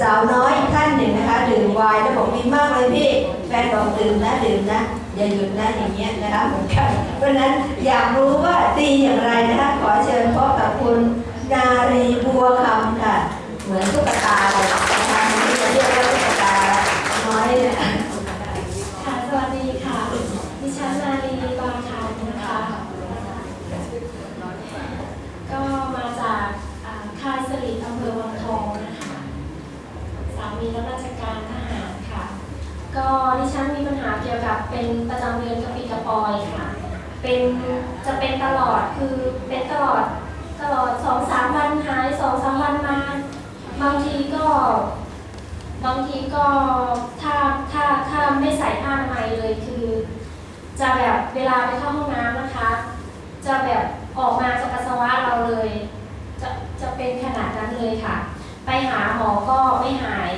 สาวน้อยท่านหนึ่งนะคะดื่มไวน์แล้วบอกดีมากเลยพี่แฟนบอกดื่มนะดื่มนะอย่าหยุดนะอย่างเงี้ยนะคะเหมือนกันเพราะนั้นอยากรู้ว่าดีอย่างไรนะคะขอเชิญพบกับคุณนารีบัวคำค่ะ เหมือนตุ๊กตาเลยนะคะที่จะเรียกว่าตุ๊กตาน้อยเนี่ยค่ะสวัสดีค่ะ ดิฉันนาลีบางคานนะคะ ก็มาจากอ่าค่ายสลิดอำเภอวังทองนะคะ สามีรับราชการทหารค่ะ ก็ดิ ฉันมีปัญหาเกี่ยวกับเป็นประจำเดือนกระปิดกระปอยค่ะ เป็นจะเป็นตลอดคือเป็นตลอดตลอดสองสามวันหายสองสามวันมา บางทีก็ บางทีก็ถ้าถ้าถ้าไม่ใส่ผ้าอนามัยเลยคือ จะแบบเวลาไปเข้าห้องน้ำนะคะ จะแบบออกมาจากปัสสาวะเราเลย จะจะเป็นขนาดนั้นเลยค่ะ ไปหาหมอก็ไม่หาย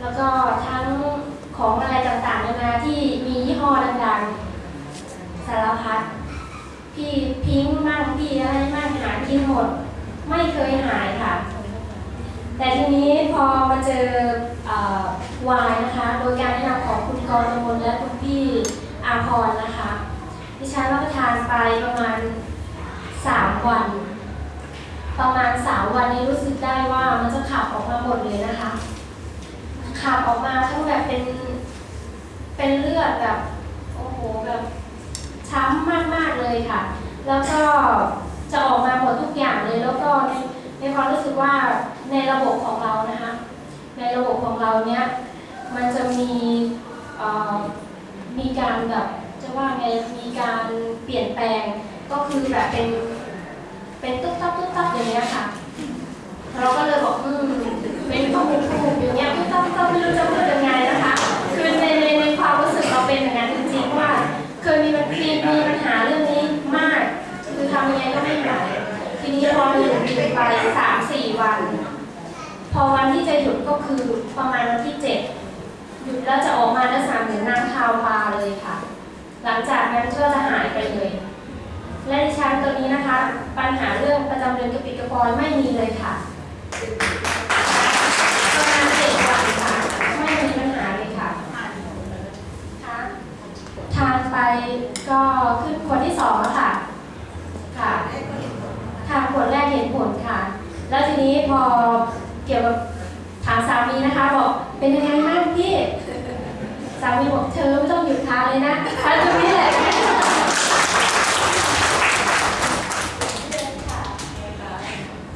แล้วก็ทั้งของอะไรต่าง ที่มียี่ห้อดังๆสารพัดพี่พิงค์มั่งพี่อะไรมั่งหากินหมด ไม่เคยหายค่ะ แต่ทีนี้พอมาเจออวายนะคะ โดยการแนะนำของคุณกรมลและคุณพี่อาพรนะคะดิฉันรับประทานไปประมาณสามวัน ประมาณสามวันนี้รู้สึกได้ว่ามันจะขับออกมาหมดเลยนะคะขับออกมาทั้งแบบเป็น เป็นเลือดแบบโอ้โหแบบช้ำมากๆเลยค่ะ แล้วก็จะออกมาหมดทุกอย่างเลย แล้วก็ในในความรู้สึกว่าในระบบของเรานะคะ ในระบบของเราเนี้ยมันจะมีมีการแบบจะว่าไงมีการเปลี่ยนแปลงก็คือแบบเป็นเป็นตุ๊บตับตุ๊บตับอย่างเงี้ยค่ะ เราก็เลยบอกอืมเป็นข้อมูลข้อมูลอย่างเงี้ยตุ๊บตับตุ๊บตับไม่รู้จะพูด ทีนี้พอหยุดกินไปสามสี่วัน พอวันที่จะหยุดก็คือประมาณวันที่เจ็ดหยุดแล้วจะออกมาแล้วสามถึงน้ำคาวปลาเลยค่ะ หลังจากนั้นก็จะหายไปเลย และดิฉันตัวนี้นะคะ ปัญหาเรื่องประจำเดือนกระปิดกระปอยไม่มีเลยค่ะประมาณเจ็ดวันค่ะ ไม่มีปัญหาเลยค่ะค่ะทานไปก็ขึ้นขวดที่สองแล้วค่ะค่ะ ค่ะขวดแรกเห็นผลค่ะ แล้วทีนี้พอเกี่ยวกับถามสามีนะคะ บอกเป็นยังไงบ้างพี่สามีบอกเธอไม่ต้องหยุดทานเลยนะทานตรงนี้แหละ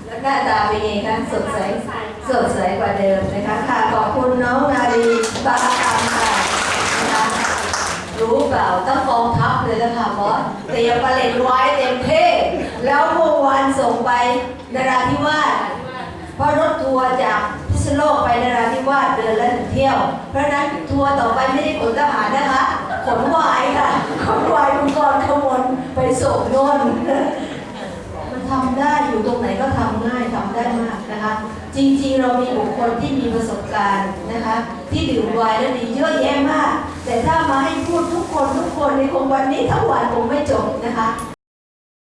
แล้วหน้าตาเป็นไงคะสดใสสดใสกว่าเดิมนะคะค่ะขอบคุณน้องนารีบาคำค่ะนะคะรู้เปล่าต้องกองทัพเลยนะคะบอสเตรียมประเล็นไว้เต็มเท่ แล้วเมื่อวานส่งไปนราธิวาสเพราะรถทัวร์จากพิษณุโลกไปนราธิวาสเดือนละหนึ่งเที่ยว เพราะนั้นทัวร์ต่อไปไม่ได้ขนทหารนะคะขนวายค่ะขนวายคุณกรขมลไปส่งโน่นมันทำได้อยู่ตรงไหนก็ทำง่ายทำได้มากนะคะ จริงๆเรามีบุคคลที่มีประสบการณ์นะคะ ที่ดื่มวน์แล้วดีเยอะแยะมาก แต่ถ้ามาให้พูดทุกคนทุกคนในคงวันนี้ทั้งวันคงไม่จบนะคะ